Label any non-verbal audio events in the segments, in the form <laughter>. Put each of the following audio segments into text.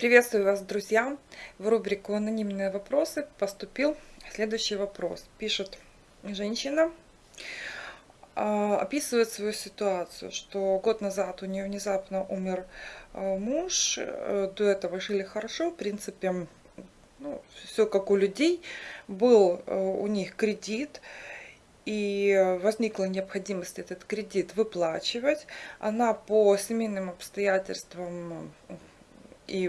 Приветствую вас, друзья! В рубрику «Анонимные вопросы» поступил следующий вопрос. Пишет женщина, а, описывает свою ситуацию, что год назад у нее внезапно умер а, муж, э, до этого жили хорошо, в принципе, ну, все как у людей, был э, у них кредит, и возникла необходимость этот кредит выплачивать. Она по семейным обстоятельствам и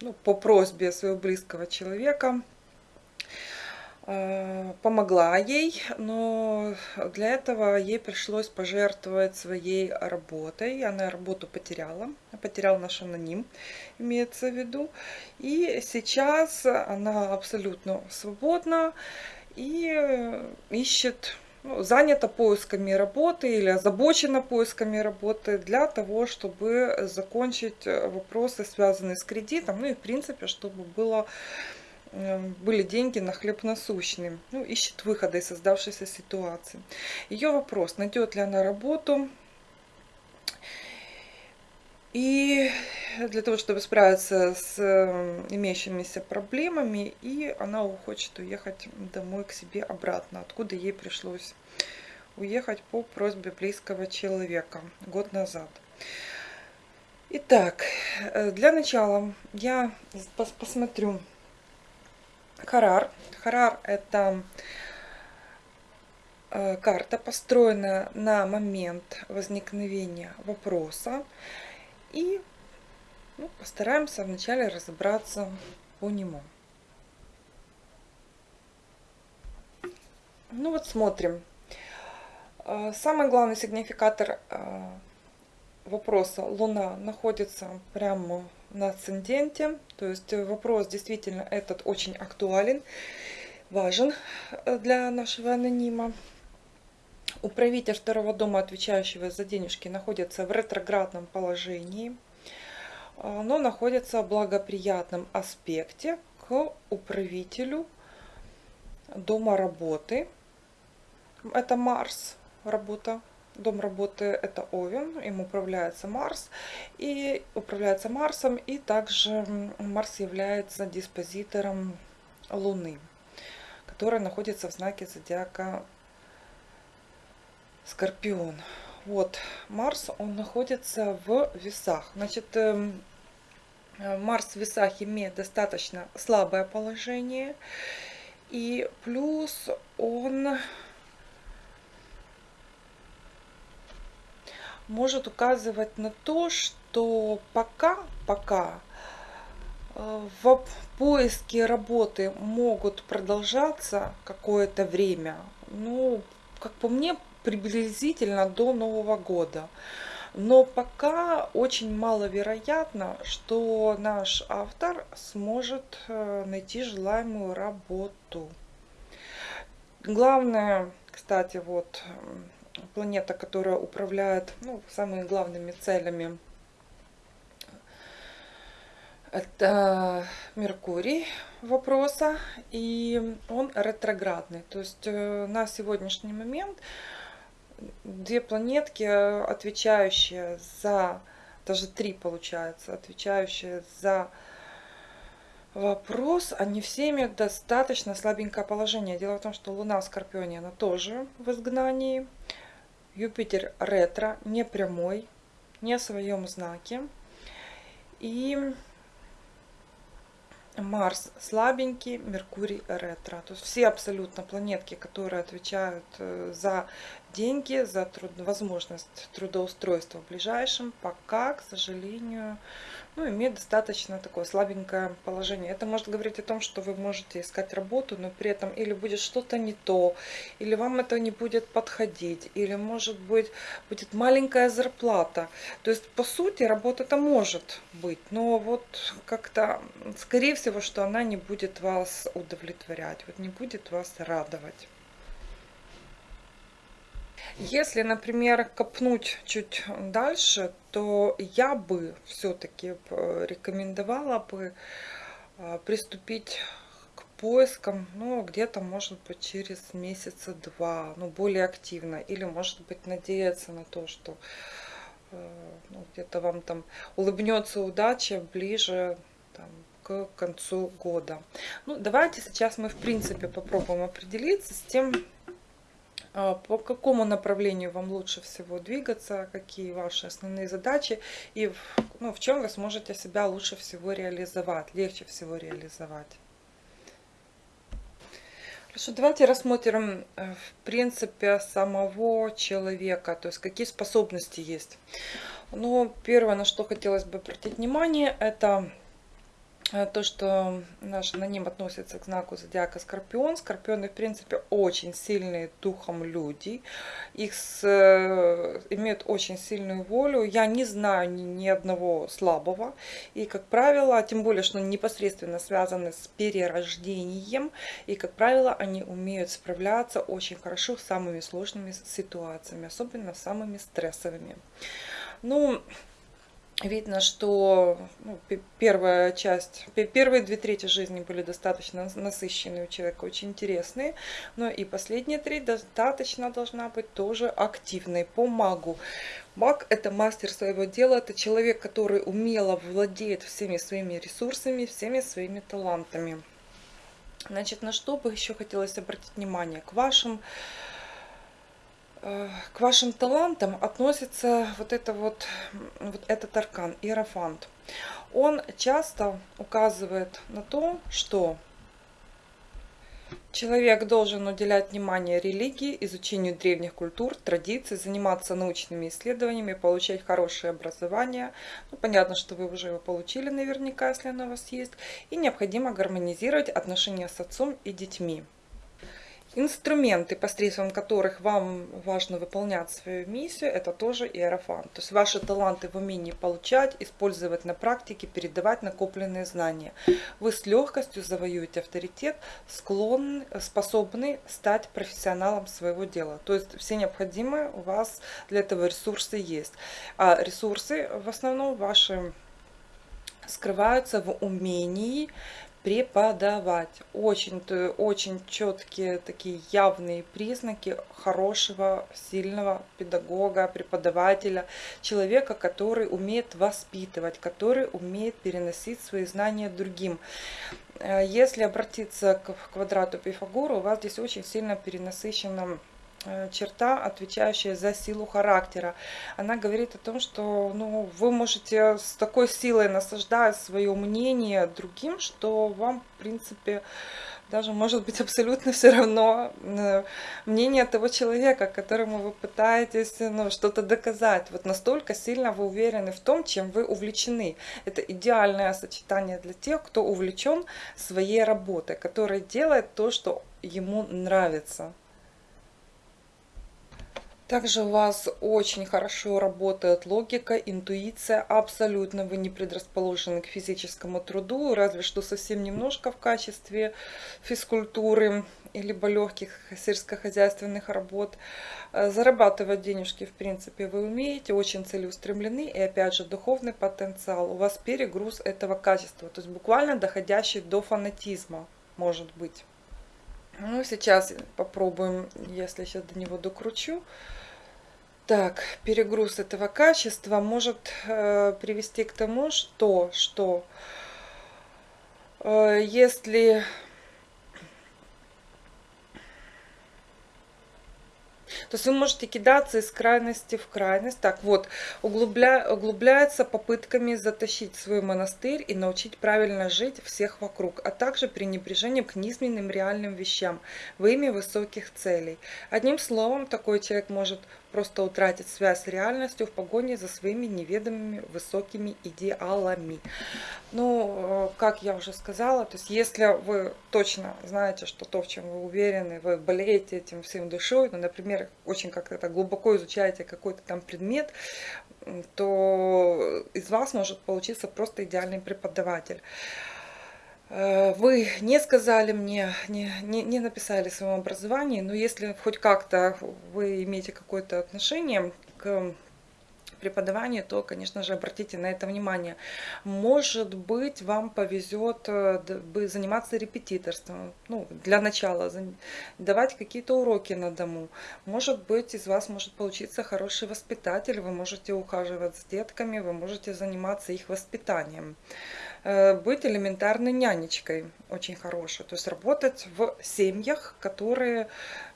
ну, по просьбе своего близкого человека э, помогла ей, но для этого ей пришлось пожертвовать своей работой. Она работу потеряла, потеряла наш аноним, имеется в виду. И сейчас она абсолютно свободна и ищет ну, занята поисками работы или озабочена поисками работы для того, чтобы закончить э, вопросы, связанные с кредитом, ну и в принципе, чтобы было, э, были деньги на хлеб насущный. Ну, ищет выхода из создавшейся ситуации. Ее вопрос, найдет ли она работу, и для того, чтобы справиться с э, имеющимися проблемами, и она хочет уехать домой к себе обратно, откуда ей пришлось уехать по просьбе близкого человека год назад. Итак, э, для начала я посмотрю Харар. Харар это э, карта, построенная на момент возникновения вопроса. И ну, постараемся вначале разобраться по нему. Ну вот смотрим. А, самый главный сигнификатор а, вопроса Луна находится прямо на асценденте. То есть вопрос действительно этот очень актуален, важен э, для нашего анонима. Управитель второго дома, отвечающего за денежки, находится в ретроградном положении, а, но находится в благоприятном аспекте к управителю дома работы. Это Марс, работа. Дом работы это Овен, им управляется Марс. И управляется Марсом, и также Марс является диспозитором Луны, которая находится в знаке зодиака Скорпион. Вот, Марс, он находится в весах. Значит, эм, э, Марс в весах имеет достаточно слабое положение. И плюс он может указывать на то, что пока, пока э, в поиске работы могут продолжаться какое-то время. Ну, как по мне, приблизительно до Нового года. Но пока очень маловероятно, что наш автор сможет э, найти желаемую работу. Главное, кстати, вот планета, которая управляет ну, самыми главными целями это Меркурий вопроса, и он ретроградный. То есть э, на сегодняшний момент две планетки, отвечающие за, даже три получается, отвечающие за вопрос, они все имеют достаточно слабенькое положение. Дело в том, что Луна в Скорпионе, она тоже в изгнании. Юпитер ретро, не прямой, не в своем знаке. И Марс слабенький, Меркурий ретро. То есть все абсолютно планетки, которые отвечают э, за деньги, за труд, возможность трудоустройства в ближайшем, пока, к сожалению, ну, имеет достаточно такое слабенькое положение. Это может говорить о том, что вы можете искать работу, но при этом или будет что-то не то, или вам это не будет подходить, или может быть будет маленькая зарплата. То есть, по сути, работа-то может быть, но вот как-то, скорее всего, что она не будет вас удовлетворять, вот не будет вас радовать. Если, например, копнуть чуть дальше, то я бы все-таки рекомендовала бы а, приступить к поискам, ну, где-то, может быть, через месяца два, ну, более активно. Или, может быть, надеяться на то, что э, ну, где-то вам там улыбнется удача ближе там, к концу года. Ну, давайте сейчас мы, в принципе, попробуем определиться с тем, по какому направлению вам лучше всего двигаться, какие ваши основные задачи и ну, в чем вы сможете себя лучше всего реализовать, легче всего реализовать. Хорошо, давайте рассмотрим, э, в принципе, самого человека, то есть какие способности есть. Ну, первое, на что хотелось бы обратить внимание, это то, что наш аноним относится к знаку зодиака Скорпион. Скорпионы, в принципе, очень сильные духом люди. Их с, э, имеют очень сильную волю. Я не знаю ни, ни одного слабого. И, как правило, тем более, что непосредственно связаны с перерождением. И, как правило, они умеют справляться очень хорошо с самыми сложными ситуациями, особенно самыми стрессовыми. Ну, видно, что ну, первая часть, первые две трети жизни были достаточно насыщенные у человека, очень интересные, но и последние три достаточно должна быть тоже активной по магу. Маг – это мастер своего дела, это человек, который умело владеет всеми своими ресурсами, всеми своими талантами. Значит, на что бы еще хотелось обратить внимание? К вашим к вашим талантам относится вот, это вот, вот этот аркан, Иерофант. Он часто указывает на то, что человек должен уделять внимание религии, изучению древних культур, традиций, заниматься научными исследованиями, получать хорошее образование. Ну, понятно, что вы уже его получили наверняка, если оно у вас есть. И необходимо гармонизировать отношения с отцом и детьми. Инструменты, посредством которых вам важно выполнять свою миссию, это тоже иерофант. То есть ваши таланты в умении получать, использовать на практике, передавать накопленные знания. Вы с легкостью завоюете авторитет, склонны, способны стать профессионалом своего дела. То есть все необходимые у вас для этого ресурсы есть. А ресурсы в основном ваши скрываются в умении преподавать. Очень, очень четкие такие явные признаки хорошего, сильного педагога, преподавателя, человека, который умеет воспитывать, который умеет переносить свои знания другим. Э, если обратиться к квадрату Пифагора, у вас здесь очень сильно перенасыщено Э, черта, отвечающая за силу характера. Она говорит о том, что ну, вы можете с такой силой насаждать свое мнение другим, что вам, в принципе, даже может быть абсолютно <laughs> все равно э, мнение того человека, которому вы пытаетесь ну, что-то доказать. Вот настолько сильно вы уверены в том, чем вы увлечены. Это идеальное сочетание для тех, кто увлечен своей работой, который делает то, что ему нравится. Также у вас очень хорошо работает логика, интуиция. Абсолютно вы не предрасположены к физическому труду, разве что совсем немножко в качестве физкультуры либо легких сельскохозяйственных работ. Э, зарабатывать денежки, в принципе, вы умеете, очень целеустремлены. И опять же, духовный потенциал. У вас перегруз этого качества, то есть буквально доходящий до фанатизма, может быть. Ну, сейчас попробуем, если сейчас до него докручу. Так, перегруз этого качества может э, привести к тому, что, что э, если То есть вы можете кидаться из крайности в крайность. Так вот, углубля, углубляется попытками затащить свой монастырь и научить правильно жить всех вокруг, а также пренебрежением к низменным реальным вещам во имя высоких целей. Одним словом, такой человек может просто утратить связь с реальностью в погоне за своими неведомыми высокими идеалами. Ну, э, как я уже сказала, то есть если вы точно знаете, что то, в чем вы уверены, вы болеете этим всем душой, ну, например, очень как-то глубоко изучаете какой-то там предмет, то из вас может получиться просто идеальный преподаватель. Э, вы не сказали мне, не, не, не написали в своем образовании, но если хоть как-то вы имеете какое-то отношение к преподаванию, то, конечно же, обратите на это внимание. Может быть, вам повезет э, заниматься репетиторством. Ну, для начала давать какие-то уроки на дому. Может быть, из вас может получиться хороший воспитатель. Вы можете ухаживать с детками, вы можете заниматься их воспитанием. Э, быть элементарной нянечкой, очень хорошей. То есть работать в семьях, которые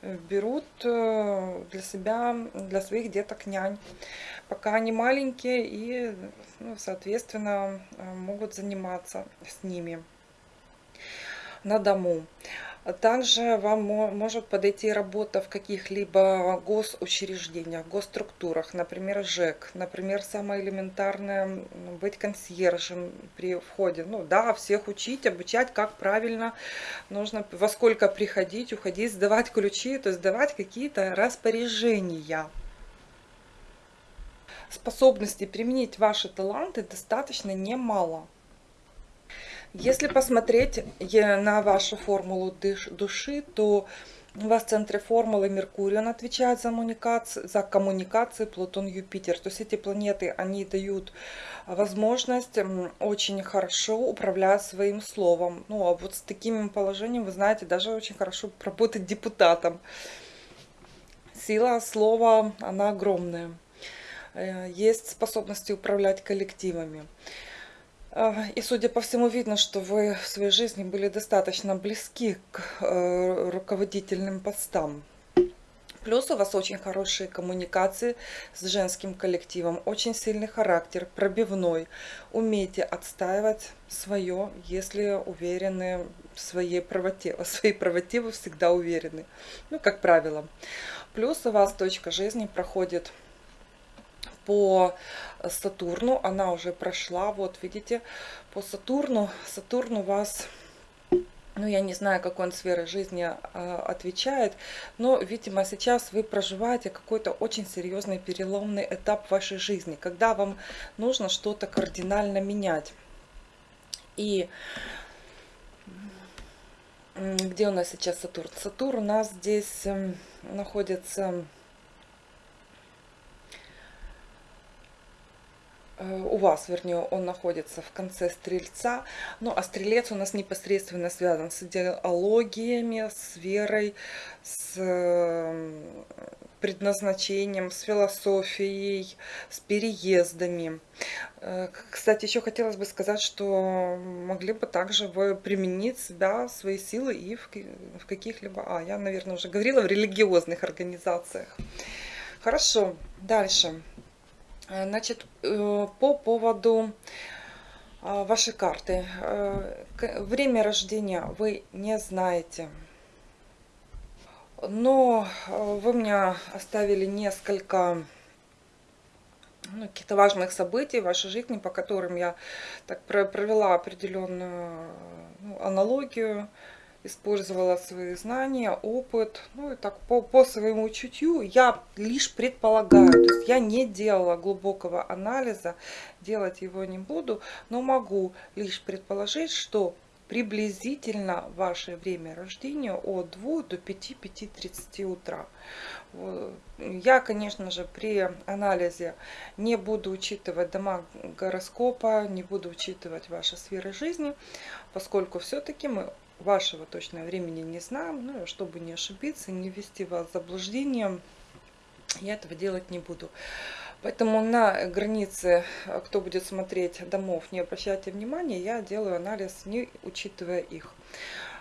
э, берут для себя, для своих деток нянь, пока они маленькие и, ну, соответственно, могут заниматься с ними на дому. Также вам может подойти работа в каких-либо госучреждениях, госструктурах, например, ЖЭК, например, самое элементарное быть консьержем при входе. Ну да, всех учить, обучать, как правильно нужно, во сколько приходить, уходить, сдавать ключи, то есть сдавать какие-то распоряжения. Способности применить ваши таланты достаточно немало. Если посмотреть на вашу формулу души, то у вас в центре формулы Меркурий, он отвечает за, коммуникации, за коммуникации Плутон, Юпитер. То есть эти планеты, они дают возможность очень хорошо управлять своим словом. Ну, а вот с таким положением, вы знаете, даже очень хорошо работать депутатом. Сила слова, она огромная. Э, есть способности управлять коллективами. И, судя по всему, видно, что вы в своей жизни были достаточно близки к э, руководительным постам. Плюс у вас очень хорошие коммуникации с женским коллективом, очень сильный характер, пробивной. Умеете отстаивать свое, если уверены в своей правоте. <laughs> В своей правоте вы всегда уверены, ну, как правило. Плюс у вас точка жизни проходит по Сатурну, она уже прошла, вот видите, по Сатурну, Сатурн у вас, ну я не знаю, какой он сферы жизни э, отвечает, но, видимо, сейчас вы проживаете какой-то очень серьезный переломный этап вашей жизни, когда вам нужно что-то кардинально менять. И где у нас сейчас Сатурн? Сатурн у нас здесь эм, находится у вас, вернее, он находится в конце стрельца. Ну, а стрелец у нас непосредственно связан с идеологиями, с верой, с эм, предназначением, с философией, с переездами. Э, кстати, еще хотелось бы сказать, что могли бы также вы применить себя, свои силы и в, каких-либо, а, я, наверное, уже говорила, в религиозных организациях. Хорошо, дальше. Э, значит, э, по поводу э, вашей карты. Время рождения вы не знаете. Но вы мне оставили несколько ну, каких-то важных событий в вашей жизни, по которым я так провела определенную ну, аналогию использовала свои знания, опыт, ну и так по, по своему чутью я лишь предполагаю, то есть я не делала глубокого анализа, делать его не буду, но могу лишь предположить, что приблизительно ваше время рождения от 2 до 5-5.30 утра. Я, конечно же, при анализе не буду учитывать дома гороскопа, не буду учитывать ваши сферы жизни, поскольку все-таки мы вашего точного времени не знаем, ну, чтобы не ошибиться, не ввести вас в заблуждение, я этого делать не буду. Поэтому на границе, кто будет смотреть домов, не обращайте внимания, я делаю анализ, не учитывая их.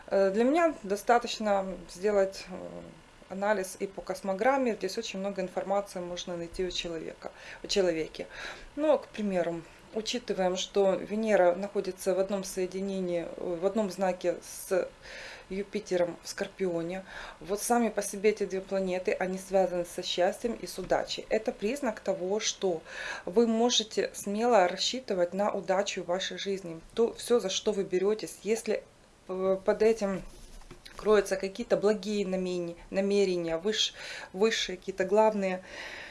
Э, для меня достаточно сделать э, анализ и по космограмме. Здесь очень много информации можно найти у человека, у человеке. Ну, к примеру, учитываем, что Венера находится в одном соединении, в одном знаке с Юпитером в Скорпионе. Вот сами по себе эти две планеты, они связаны со счастьем и с удачей. Это признак того, что вы можете смело рассчитывать на удачу в вашей жизни. То все, за что вы беретесь, если э, под этим кроются какие-то благие намерения, выш, высшие какие-то главные Э,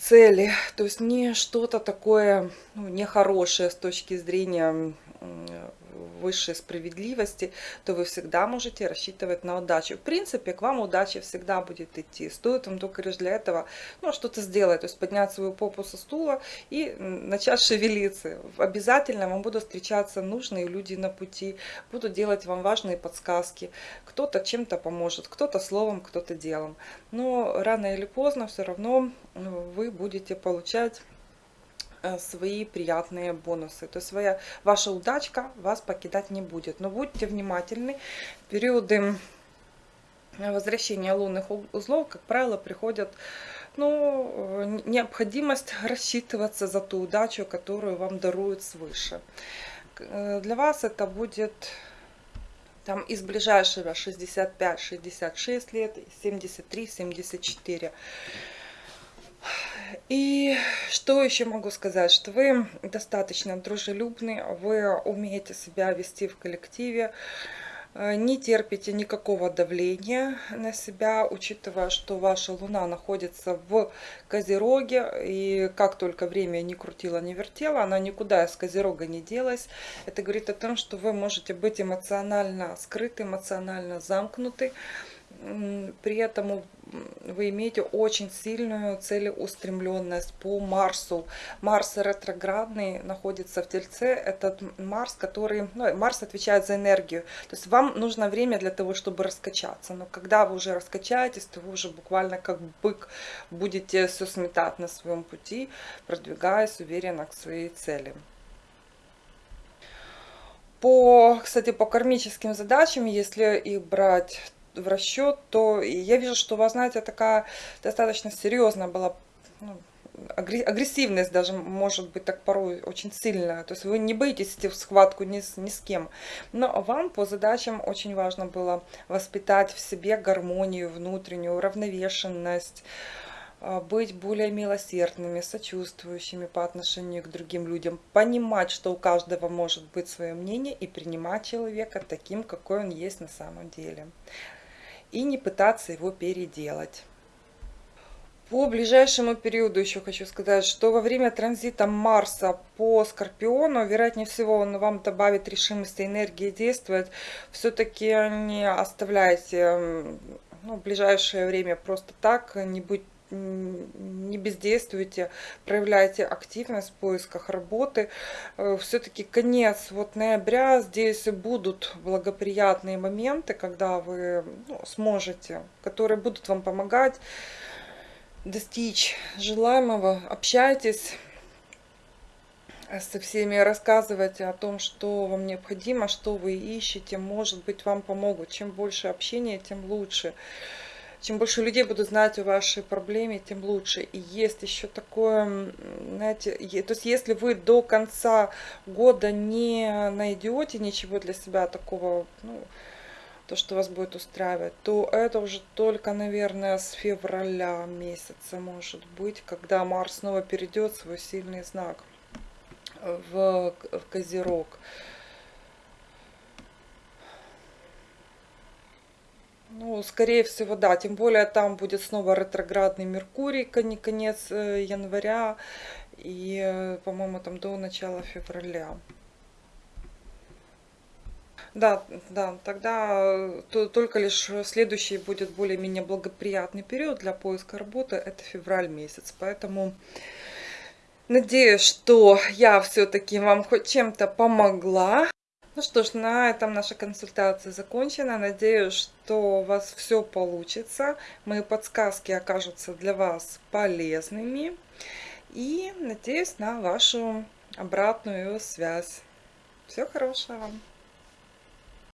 цели, то есть не что-то такое ну, нехорошее с точки зрения высшей справедливости, то вы всегда можете рассчитывать на удачу. В принципе, к вам удача всегда будет идти. Стоит вам только лишь для этого ну, что-то сделать, то есть поднять свою попу со стула и начать шевелиться. Обязательно вам будут встречаться нужные люди на пути, будут делать вам важные подсказки. Кто-то чем-то поможет, кто-то словом, кто-то делом. Но рано или поздно все равно ну, вы будете получать свои приятные бонусы. То есть своя, ваша удачка вас покидать не будет. Но будьте внимательны. Периоды возвращения лунных узлов, как правило, приходят ну, э, необходимость <laughs> рассчитываться за ту удачу, которую вам даруют свыше. Э, для вас это будет там из ближайшего 65-66 лет, 73-74. И что еще могу сказать, что вы достаточно дружелюбны, вы умеете себя вести в коллективе, Э, не терпите никакого давления на себя, учитывая, что ваша Луна находится в Козероге, и как только время не крутило, не вертело, она никуда из Козерога не делась. Это говорит о том, что вы можете быть эмоционально скрыты, эмоционально замкнуты, при этом вы имеете очень сильную целеустремленность по Марсу. Марс ретроградный находится в Тельце. Этот Марс, который... Ну, Марс отвечает за энергию. То есть вам нужно время для того, чтобы раскачаться. Но когда вы уже раскачаетесь, то вы уже буквально как бык будете все сметать на своем пути, продвигаясь уверенно к своей цели. По, кстати, по кармическим задачам, если их брать в расчет, то я вижу, что у вас, знаете, такая достаточно серьезная была ну, агрессивность даже может быть так порой очень сильная. То есть вы не боитесь идти в схватку ни с, ни с кем. Но вам по задачам очень важно было воспитать в себе гармонию внутреннюю, уравновешенность, а, быть более милосердными, сочувствующими по отношению к другим людям, понимать, что у каждого может быть свое мнение и принимать человека таким, какой он есть на самом деле и не пытаться его переделать. По ближайшему периоду еще хочу сказать, что во время транзита Марса по Скорпиону, вероятнее всего, он вам добавит решимости, энергии действовать. Все-таки не оставляйте ну, ближайшее время просто так, не будьте не бездействуйте, проявляйте активность в поисках работы. Э, Все-таки конец вот ноября, здесь будут благоприятные моменты, когда вы ну, сможете, которые будут вам помогать достичь желаемого. Общайтесь со всеми, рассказывайте о том, что вам необходимо, что вы ищете, может быть, вам помогут. Чем больше общения, тем лучше чем больше людей будут знать о вашей проблеме, тем лучше. И есть еще такое, знаете, то есть если вы до конца года не найдете ничего для себя такого, ну, то, что вас будет устраивать, то это уже только, наверное, с февраля месяца может быть, когда Марс снова перейдет свой сильный знак в, в Козерог. Ну, скорее всего, да. Тем более там будет снова ретроградный Меркурий, конец э, января и, э, по-моему, там до начала февраля. Да, да, тогда э, то, только лишь следующий будет более-менее благоприятный период для поиска работы, это февраль месяц. Поэтому надеюсь, что я все-таки вам хоть чем-то помогла. Ну что ж, на этом наша консультация закончена. Надеюсь, что у вас все получится. Мои подсказки окажутся для вас полезными. И надеюсь на вашу обратную связь. Всего хорошего вам!